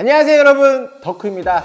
안녕하세요 여러분. 덕후입니다.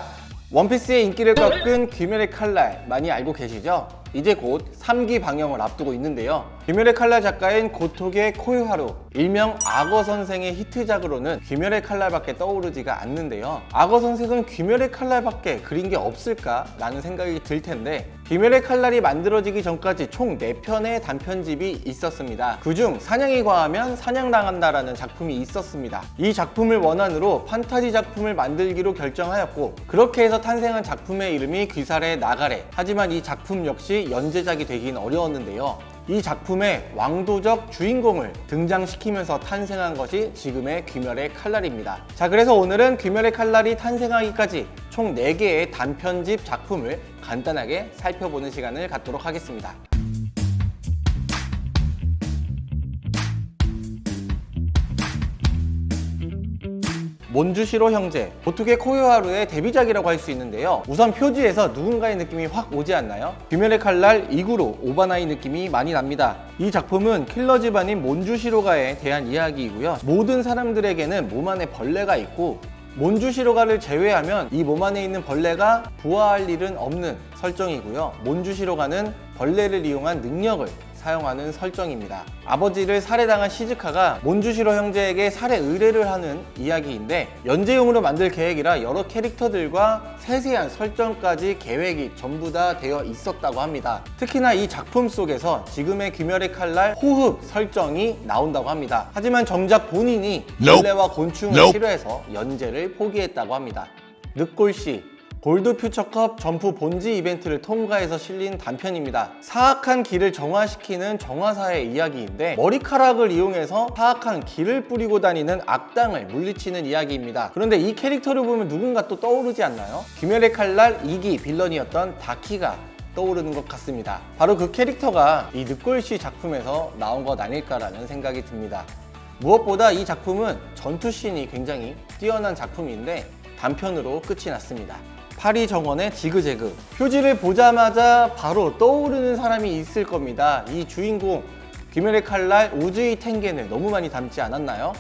원피스의 인기를 꺾은 귀멸의 칼날 많이 알고 계시죠? 이제 곧 3기 방영을 앞두고 있는데요 귀멸의 칼날 작가인 고토게 코요하루 일명 악어 선생의 히트작으로는 귀멸의 칼날밖에 떠오르지가 않는데요. 악어 선생은 귀멸의 칼날밖에 그린 게 없을까? 라는 생각이 들 텐데 귀멸의 칼날이 만들어지기 전까지 총 4편의 단편집이 있었습니다. 그중 사냥이 과하면 사냥당한다라는 작품이 있었습니다. 이 작품을 원안으로 판타지 작품을 만들기로 결정하였고 그렇게 해서 탄생한 작품의 이름이 귀살의 나가래. 하지만 이 작품 역시 연재작이 되긴 어려웠는데요 이 작품의 왕도적 주인공을 등장시키면서 탄생한 것이 지금의 귀멸의 칼날입니다. 자 그래서 오늘은 귀멸의 칼날이 탄생하기까지 총 4개의 단편집 작품을 간단하게 살펴보는 시간을 갖도록 하겠습니다. 몬주시로 형제, 보투게 코요하루의 데뷔작이라고 할 수 있는데요. 우선 표지에서 누군가의 느낌이 확 오지 않나요? 귀멸의 칼날 이구로 오바나이 느낌이 많이 납니다. 이 작품은 킬러 집안인 몬주시로가에 대한 이야기이고요. 모든 사람들에게는 몸 안에 벌레가 있고 몬주시로가를 제외하면 이 몸 안에 있는 벌레가 부화할 일은 없는 설정이고요. 몬주시로가는 벌레를 이용한 능력을 사용하는 설정입니다. 아버지를 살해당한 시즈카가 몬주시로 형제에게 살해 의뢰를 하는 이야기인데 연재용으로 만들 계획이라 여러 캐릭터들과 세세한 설정까지 계획이 전부 다 되어 있었다고 합니다. 특히나 이 작품 속에서 지금의 귀멸의 칼날 호흡 설정이 나온다고 합니다. 하지만 정작 본인이 벌레와 곤충을 싫어해서 연재를 포기했다고 합니다. 늑골씨 골드 퓨처컵 점프 본지 이벤트를 통과해서 실린 단편입니다. 사악한 길을 정화시키는 정화사의 이야기인데 머리카락을 이용해서 사악한 길을 뿌리고 다니는 악당을 물리치는 이야기입니다. 그런데 이 캐릭터를 보면 누군가 또 떠오르지 않나요? 귀멸의 칼날 2기 빌런이었던 다키가 떠오르는 것 같습니다. 바로 그 캐릭터가 이 늑골씨 작품에서 나온 것 아닐까라는 생각이 듭니다. 무엇보다 이 작품은 전투씬이 굉장히 뛰어난 작품인데 단편으로 끝이 났습니다. 파리 정원의 지그재그. 표지를 보자마자 바로 떠오르는 사람이 있을 겁니다. 이 주인공. 귀멸의 칼날 우즈이 텐겐을 너무 많이 닮지 않았나요?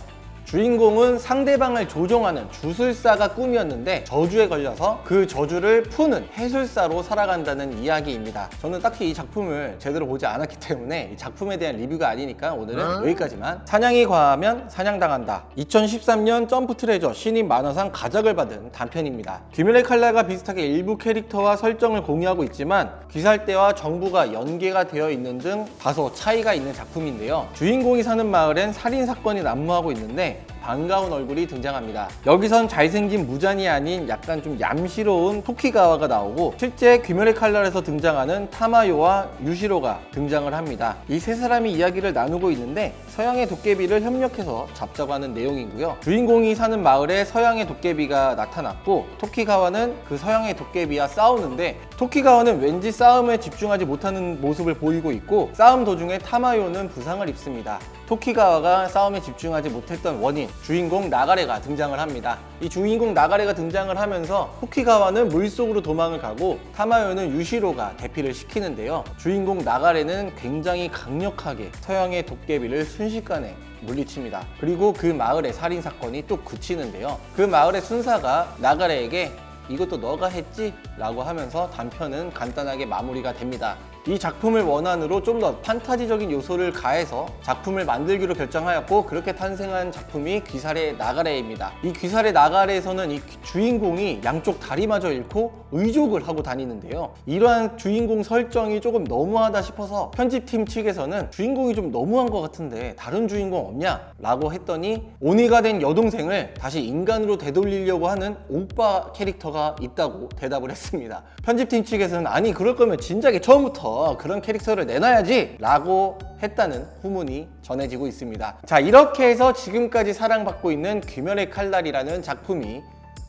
주인공은 상대방을 조종하는 주술사가 꿈이었는데 저주에 걸려서 그 저주를 푸는 해술사로 살아간다는 이야기입니다. 저는 딱히 이 작품을 제대로 보지 않았기 때문에 이 작품에 대한 리뷰가 아니니까 오늘은 여기까지만. 사냥이 과하면 사냥당한다. 2013년 점프 트레저 신인 만화상 가작을 받은 단편입니다. 귀멸의 칼날과 비슷하게 일부 캐릭터와 설정을 공유하고 있지만 귀살대와 정부가 연계가 되어 있는 등 다소 차이가 있는 작품인데요. 주인공이 사는 마을엔 살인사건이 난무하고 있는데 반가운 얼굴이 등장합니다. 여기선 잘생긴 무잔이 아닌 약간 좀 얌시러운 토키가와가 나오고 실제 귀멸의 칼날에서 등장하는 타마요와 유시로가 등장을 합니다. 이 세 사람이 이야기를 나누고 있는데 서양의 도깨비를 협력해서 잡자고 하는 내용이고요. 주인공이 사는 마을에 서양의 도깨비가 나타났고 토키가와는 그 서양의 도깨비와 싸우는데 토키가와는 왠지 싸움에 집중하지 못하는 모습을 보이고 있고 싸움 도중에 타마요는 부상을 입습니다. 토키가와가 싸움에 집중하지 못했던 원인 주인공 나가레가 등장을 합니다. 이 주인공 나가레가 등장을 하면서 토키가와는 물속으로 도망을 가고 타마요는 유시로가 대피를 시키는데요. 주인공 나가레는 굉장히 강력하게 서양의 도깨비를 순식간에 물리칩니다. 그리고 그 마을의 살인사건이 또 그치는데요. 그 마을의 순사가 나가레에게 이것도 너가 했지? 라고 하면서 단편은 간단하게 마무리가 됩니다 이 작품을 원안으로 좀 더 판타지적인 요소를 가해서 작품을 만들기로 결정하였고 그렇게 탄생한 작품이 귀살의 나가레입니다 이 귀살의 나가레에서는 이 주인공이 양쪽 다리마저 잃고 의족을 하고 다니는데요. 이러한 주인공 설정이 조금 너무하다 싶어서 편집팀 측에서는 주인공이 좀 너무한 것 같은데 다른 주인공 없냐? 라고 했더니 오니가 된 여동생을 다시 인간으로 되돌리려고 하는 오빠 캐릭터가 있다고 대답을 했습니다. 편집팀 측에서는 아니 그럴 거면 진작에 처음부터 그런 캐릭터를 내놔야지! 라고 했다는 후문이 전해지고 있습니다. 자 이렇게 해서 지금까지 사랑받고 있는 귀멸의 칼날이라는 작품이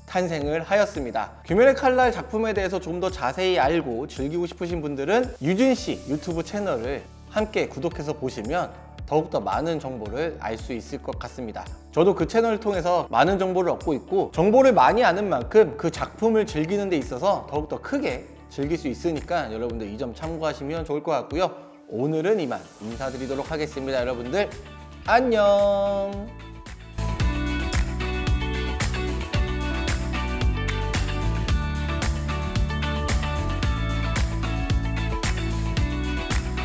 탄생을 하였습니다. 귀멸의 칼날 작품에 대해서 좀 더 자세히 알고 즐기고 싶으신 분들은 유진씨 유튜브 채널을 함께 구독해서 보시면 더욱더 많은 정보를 알 수 있을 것 같습니다. 저도 그 채널을 통해서 많은 정보를 얻고 있고 정보를 많이 아는 만큼 그 작품을 즐기는 데 있어서 더욱더 크게 즐길 수 있으니까 여러분들 이 점 참고하시면 좋을 것 같고요. 오늘은 이만 인사드리도록 하겠습니다 여러분들. 안녕